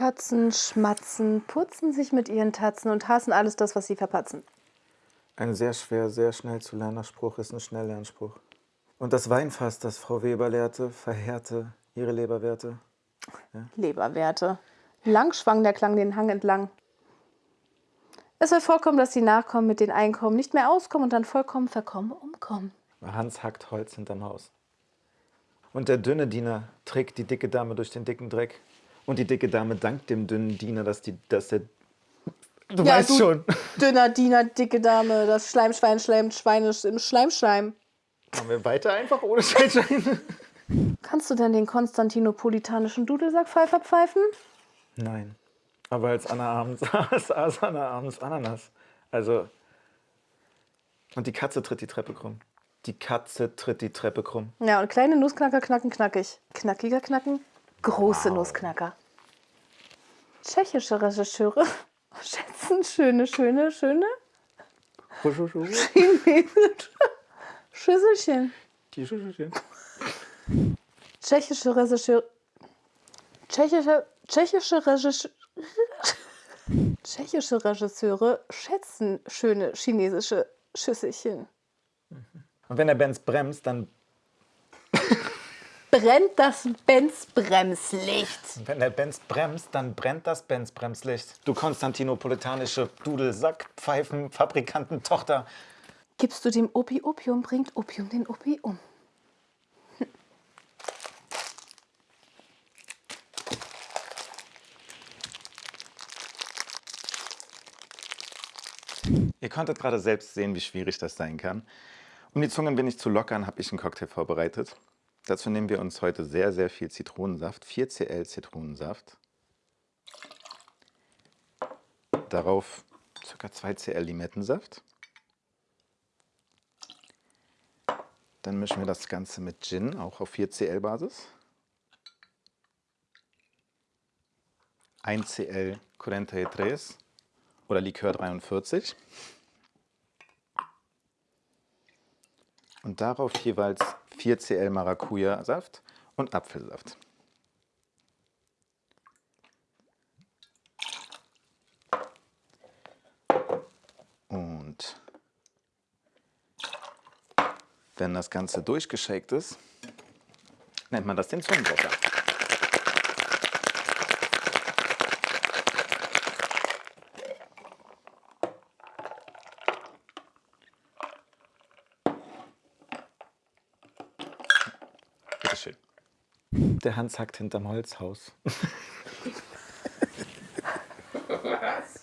schwatzen, schmatzen, putzen sich mit ihren Tatzen und hassen alles das, was sie verpatzen. Ein sehr schwer, sehr schnell zu lernender Spruch ist ein Schnelllernspruch. Und das Weinfass, das Frau Weber lehrte, verheerte ihre Leberwerte. Ja? Leberwerte. Lang schwang der Klang den Hang entlang. Es wird vorkommen, dass die Nachkommen mit den Einkommen nicht mehr auskommen und dann vollkommen verkommen umkommen. Hans hackt Holz hinterm Haus. Und der dünne Diener trägt die dicke Dame durch den dicken Dreck. Und die dicke Dame dankt dem dünnen Diener, dass, die, dass der... Du ja, weißt du schon. Dünner Diener, dicke Dame, das Schleimschwein schleimt Schweinisch im Schleimschleim. Machen wir weiter einfach ohne Schleimschwein? Kannst du denn den konstantinopolitanischen Dudelsackpfeifer pfeifen? Nein. Aber als Anna abends aß, aß Anna abends Ananas. Also... Und die Katze tritt die Treppe krumm. Die Katze tritt die Treppe krumm. Ja, und kleine Nussknacker knacken knackig. Knackiger knacken, große wow. Nussknacker. Tschechische Regisseure schätzen schöne, schöne, schöne chinesische Schüsselchen. Die Schüsselchen. Tschechische Regisseure Tschechische, tschechische Regisseure Tschechische Regisseure schätzen schöne chinesische Schüsselchen. Und wenn der Benz bremst, dann brennt das Benz-Bremslicht. Wenn der Benz bremst, dann brennt das Benz-Bremslicht. Du konstantinopolitanische Dudelsack-Pfeifen-Fabrikantentochter. Gibst du dem Opi Opium, bringt Opium den Opi um. Ihr konntet gerade selbst sehen, wie schwierig das sein kann. Um die Zunge ein wenig zu lockern, habe ich einen Cocktail vorbereitet. Dazu nehmen wir uns heute sehr, sehr viel Zitronensaft, 4cl Zitronensaft. Darauf ca. 2cl Limettensaft. Dann mischen wir das Ganze mit Gin, auch auf 4cl Basis. 1cl Corenta y Tres oder Likör 43. und darauf jeweils 4 cl Maracuja-Saft und Apfelsaft. Und wenn das Ganze durchgeschakt ist, nennt man das den Zungenbrecher. Bitteschön. Der Hans hackt hinterm Holzhaus. Was?